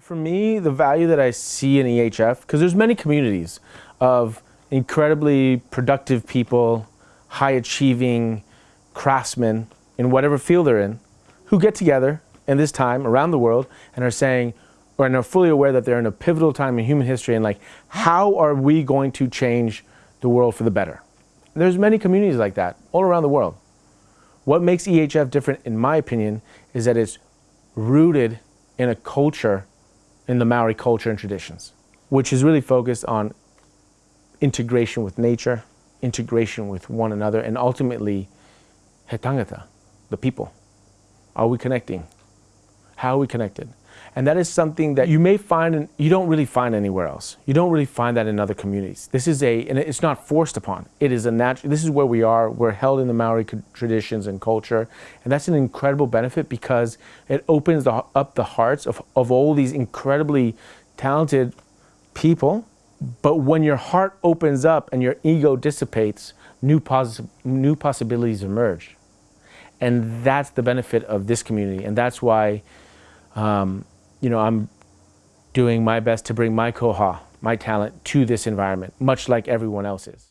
For me, the value that I see in EHF, because there's many communities of incredibly productive people, high achieving craftsmen in whatever field they're in, who get together in this time around the world and are saying, or are fully aware that they're in a pivotal time in human history and like, how are we going to change the world for the better? There's many communities like that all around the world. What makes EHF different, in my opinion, is that it's rooted in a culture in the Maori culture and traditions, which is really focused on integration with nature, integration with one another, and ultimately, he tangata, the people. Are we connecting? How are we connected? And that is something that you may find, in, you don't really find anywhere else. You don't really find that in other communities. This is a, and it's not forced upon. It is a natural, this is where we are. We're held in the Maori traditions and culture. And that's an incredible benefit because it opens the, up the hearts of, of all these incredibly talented people. But when your heart opens up and your ego dissipates, new, poss new possibilities emerge. And that's the benefit of this community. And that's why um, you know, I'm doing my best to bring my koha, my talent, to this environment, much like everyone else is.